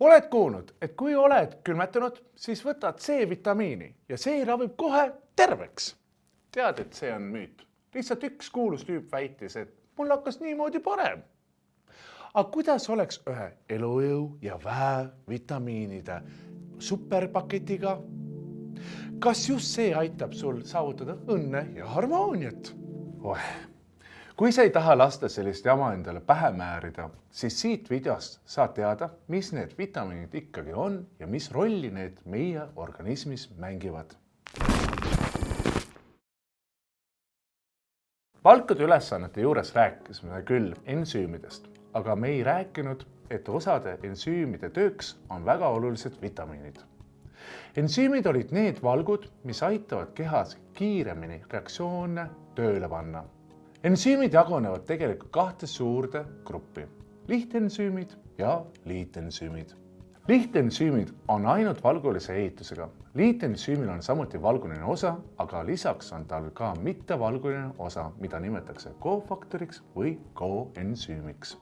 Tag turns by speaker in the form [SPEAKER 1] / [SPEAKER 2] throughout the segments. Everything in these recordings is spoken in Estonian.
[SPEAKER 1] oled kuulnud, et kui oled külmetunud, siis võtad C-vitamiini ja see ravib kohe terveks. tead, et see on müüt. lihtsalt üks kuulus tüüp väitis, et mul hakkas niimoodi parem. aga kuidas oleks ühe elujõu ja väevitamiinide superpaketiga? kas just see aitab sul saavutada õnne ja harmooniat oh.? Kui sa ei taha lasta sellist jama endale pähe määrida, siis siit videost saad teada, mis need vitamiinid ikkagi on ja mis rolli need meie organismis mängivad. palkade ülesannete juures rääkisime küll ensüümidest, aga me ei rääkinud, et osade ensüümide tööks on väga olulised vitamiinid. ensüümid olid need valgud, mis aitavad kehas kiiremini reaktsioone tööle panna ensüümid jagunevad tegelikult kahte suurde gruppi, lihtensüümid ja liitensüümid. lihtensüümid on ainult valgulise ehitusega. liitensüümil on samuti valguline osa, aga lisaks on tal ka mittevalguline osa, mida nimetatakse kofaktoriks või koensüümiks.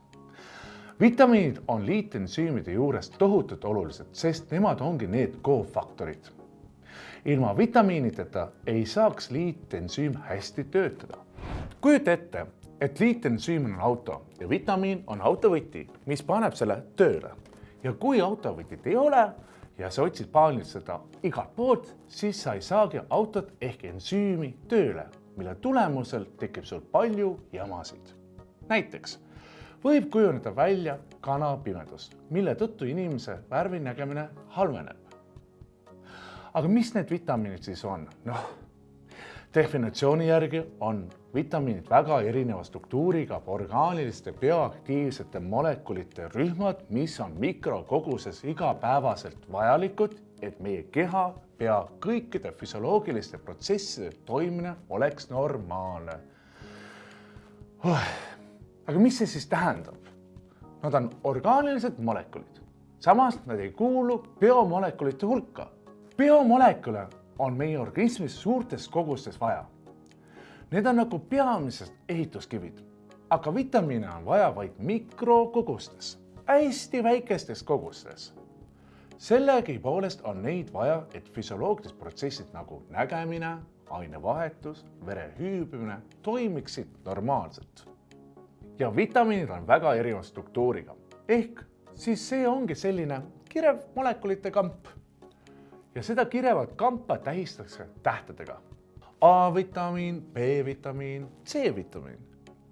[SPEAKER 1] vitamiinid on liitensüümide juures tohutult olulised, sest nemad ongi need kofaktorid. ilma vitamiinideta ei saaks liitensüüm hästi töötada kujuta ette, et liitensüüm on auto ja vitamiin on autovõti, mis paneb selle tööle. ja kui autovõtit ei ole ja sa otsid paaniliselt seda igalt poolt, siis sa ei saagi autot ehk ensüümi tööle, mille tulemusel tekib sul palju jamasid. näiteks võib kujuneda välja kanapimedus, mille tõttu inimese värvinägemine halveneb. aga mis need vitamiinid siis on? noh definitsiooni järgi on vitamiinid väga erineva struktuuriga orgaaniliste bioaktiivsete molekulite rühmad, mis on mikrokoguses igapäevaselt vajalikud, et meie keha pea kõikide füsioloogiliste protsesside toimimine oleks normaalne oh.. aga mis see siis tähendab? Nad on orgaanilised molekulid, samas nad ei kuulu biomolekulite hulka. biomolekule on meie organismis suurtes kogustes vaja. Need on nagu peamised ehituskivid, aga vitamiine on vaja vaid mikrokogustes, hästi väikestes kogustes. sellegipoolest on neid vaja, et füsioloogilised protsessid nagu nägemine, ainevahetus, vere hüübimine toimiksid normaalselt. ja vitamiinid on väga erineva struktuuriga ehk siis see ongi selline kirev molekulite kamp ja seda kirevat kampa tähistatakse tähtedega. A-vitamiin, B-vitamiin, C-vitamiin.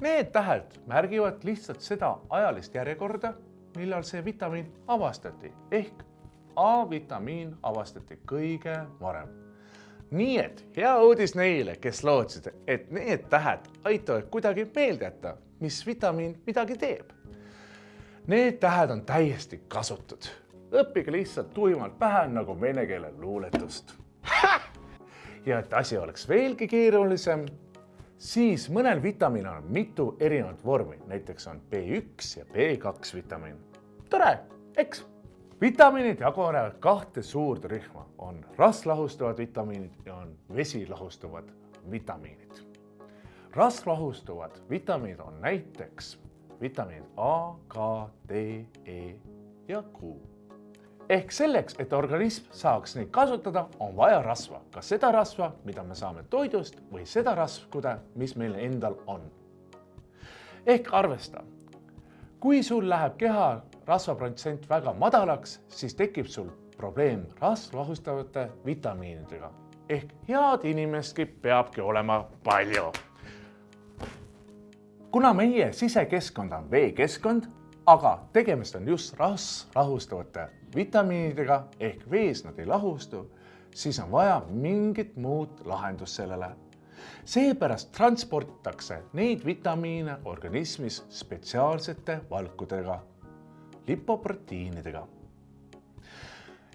[SPEAKER 1] Need tähed märgivad lihtsalt seda ajalist järjekorda, millal see vitamiin avastati ehk A-vitamiin avastati kõige varem. nii et hea uudis neile, kes lootsid, et need tähed aitavad kuidagi meelde jätta, mis vitamiin midagi teeb. Need tähed on täiesti kasutud õppige lihtsalt tuimalt pähe nagu vene keele luuletust. ja et asi oleks veelgi keerulisem, siis mõnel vitamiinil on mitu erinevat vormi, näiteks on B1 ja B2 vitamiin. tore, eks? vitamiinid jagunevad kahte suurde rühma, on rasvlahustavad vitamiinid ja on vesilahustavad vitamiinid. rasvlahustuvad vitamiinid on näiteks vitamiinid A, K, D, E ja Q ehk selleks, et organism saaks neid kasutada, on vaja rasva, kas seda rasva, mida me saame toidust või seda rasvkude, mis meil endal on. ehk arvesta, kui sul läheb keha rasvaprotsent väga madalaks, siis tekib sul probleem rasvlahustavate vitamiinidega ehk head inimestki peabki olema palju. kuna meie sisekeskkond on veekeskkond, aga tegemist on just rasvlahustavate vitamiinidega ehk vees nad ei lahustu, siis on vaja mingit muud lahendust sellele. seepärast transporditakse neid vitamiine organismis spetsiaalsete valkudega, lipoproteiinidega.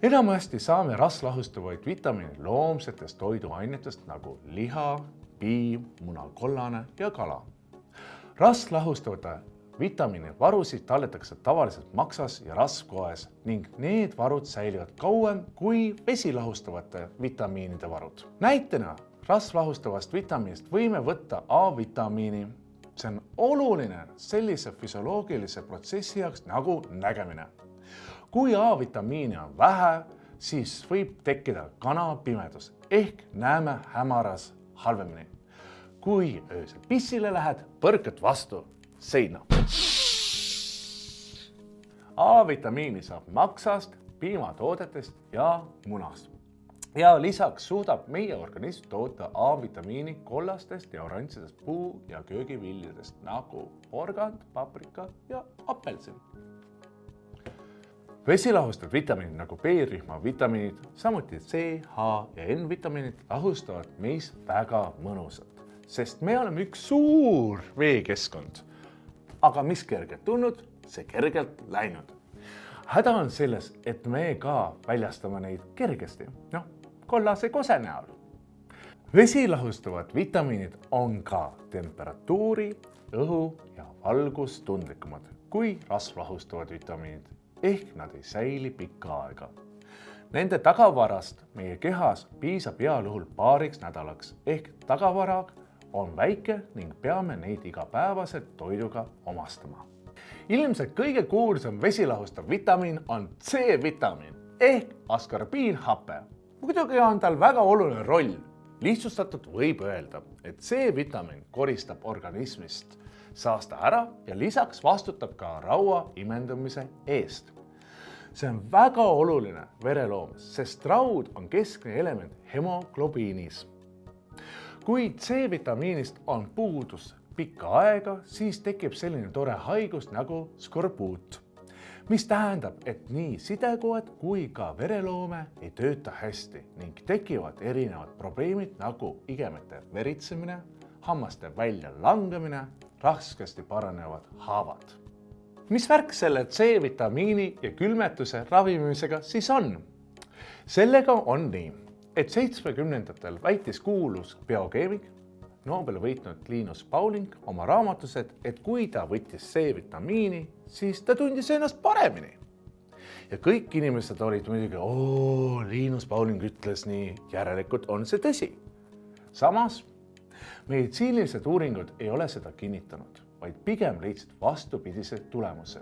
[SPEAKER 1] enamasti saame rasvlahustavaid vitamiine loomsetest toiduainetest nagu liha, piim, munakollane ja kala. rasvlahustavate vitamiinivarusid talletakse tavaliselt maksas ja rasvkoes ning need varud säilivad kauem kui vesilahustavate vitamiinide varud. näitena rasvlahustavast vitamiinist võime võtta A-vitamiini. see on oluline sellise füsioloogilise protsessi jaoks nagu nägemine. kui A-vitamiini on vähe, siis võib tekkida kanapimedus ehk näeme hämaras halvemini. kui öösel pissile lähed, põrkad vastu seina. A-vitamiini saab maksast, piimatoodetest ja munast ja lisaks suudab meie organism toota A-vitamiini kollastest ja oranžidest puu- ja köögiviljadest nagu porgand, paprika ja apelsin. vesilahustav vitamiinid nagu B-rühma vitamiinid, samuti C, H ja N-vitamiinid lahustavad meis väga mõnusalt, sest me oleme üks suur veekeskkond. Aga mis kergelt tulnud, see kergelt läinud. Häda on selles, et me ka väljastame neid kergesti, noh kollase kose näol. vesi lahustavad vitamiinid on ka temperatuuri, õhu ja valgustundlikumad kui rasvlahustavad vitamiinid. Ehk nad ei säili pikka aega. Nende tagavarast meie kehas piisab heal juhul paariks nädalaks. Ehk tagavara on väike ning peame neid igapäevaselt toiduga omastama. ilmselt kõige kuulsam vesilahustav vitamiin on C-vitamiin ehk askorbiinhape muidugi on tal väga oluline roll. lihtsustatult võib öelda, et C-vitamiin koristab organismist saasta ära ja lisaks vastutab ka raua imendumise eest. see on väga oluline vereloomes, sest raud on keskne element hemoglobiinis. Kui C-vitamiinist on puudus pikka aega, siis tekib selline tore haigus nagu skorbuut mis tähendab, et nii sidekoed kui ka vereloome ei tööta hästi ning tekivad erinevad probleemid nagu igemete veritsemine, hammaste väljalangemine, raskesti paranevad haavad. mis värk selle C-vitamiini ja külmetuse ravimisega siis on? sellega on nii, et seitsmekümnendatel väitis kuulus biokeemik Nobeli võitnud Linus Pauling oma raamatus, et, et kui ta võttis C-vitamiini, siis ta tundis ennast paremini. ja kõik inimesed olid muidugi, oo, Linus Pauling ütles nii, järelikult on see tõsi. samas meditsiinilised uuringud ei ole seda kinnitanud, vaid pigem leidsid vastupidise tulemuse.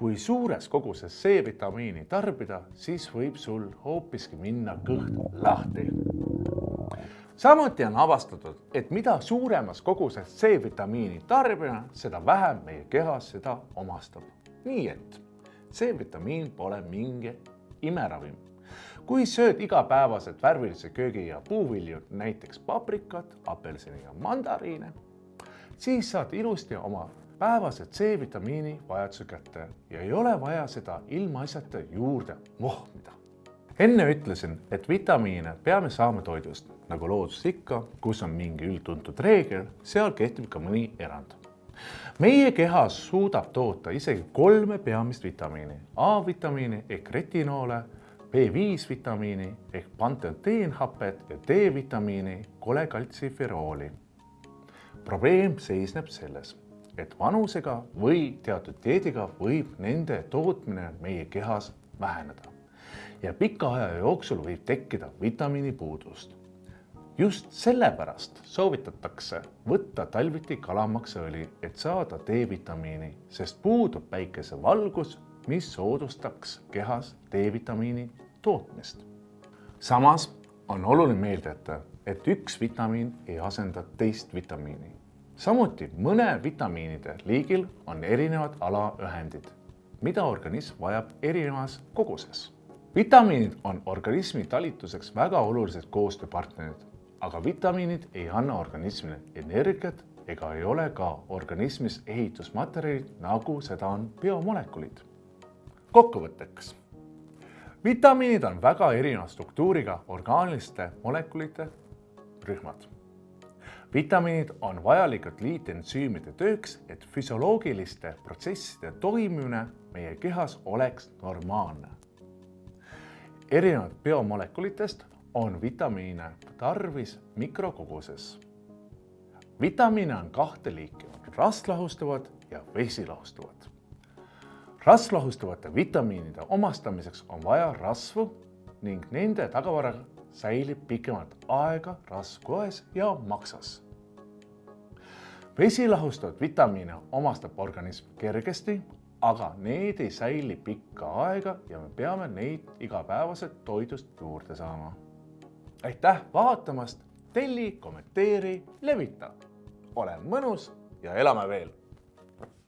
[SPEAKER 1] Kui suures koguses C-vitamiini tarbida, siis võib sul hoopiski minna kõht lahti samuti on avastatud, et mida suuremas koguses C-vitamiini tarbime, seda vähem meie kehas seda omastab. nii et C-vitamiin pole mingi imeravim. kui sööd igapäevaselt värvilise köögi ja puuvilju, näiteks paprikat, apelsini ja mandariine, siis saad ilusti oma päevase C-vitamiini vajaduse kätte ja ei ole vaja seda ilmaasjata juurde mohmida enne ütlesin, et vitamiine peame saama toidust, nagu loodus ikka, kus on mingi üldtuntud reegel, seal kehtib ka mõni erand. meie kehas suudab toota isegi kolme peamist vitamiini, A-vitamiini ehk retinoole, B5 vitamiini ehk pantoteenhapet ja D-vitamiini kolekaltsiferooli. probleem seisneb selles, et vanusega või teatud dieediga võib nende tootmine meie kehas väheneda ja pika aja jooksul võib tekkida vitamiinipuudust. just sellepärast soovitatakse võtta talviti kalamaksaõli, et saada D-vitamiini, sest puudub päikesevalgus, mis soodustaks kehas D-vitamiini tootmist. samas on oluline meelde jätta, et üks vitamiin ei asenda teist vitamiini. Samuti mõne vitamiinide liigil on erinevad alaühendid, mida organism vajab erinevas koguses vitamiinid on organismi talituseks väga olulised koostööpartnerid, aga vitamiinid ei anna organismile energiat ega ei ole ka organismis ehitusmaterjalid, nagu seda on biomolekulid. kokkuvõtteks. vitamiinid on väga erineva struktuuriga orgaaniliste molekulite rühmad. Vitamiinid on vajalikud liitensüümide tööks, et füsioloogiliste protsesside toimimine meie kehas oleks normaalne erinevalt biomolekulitest on vitamiine tarvis mikrokoguses. vitamiine on kahte liiki, rasvlahustavad ja vesilahustavad. rasvlahustavate vitamiinide omastamiseks on vaja rasvu ning nende tagavara säilib pikemat aega rasvkoes ja maksas. vesilahustavat vitamiine omastab organism kergesti, aga need ei säili pikka aega ja me peame neid igapäevaselt toidust juurde saama. aitäh vaatamast, telli, kommenteeri, levita. ole mõnus ja elame veel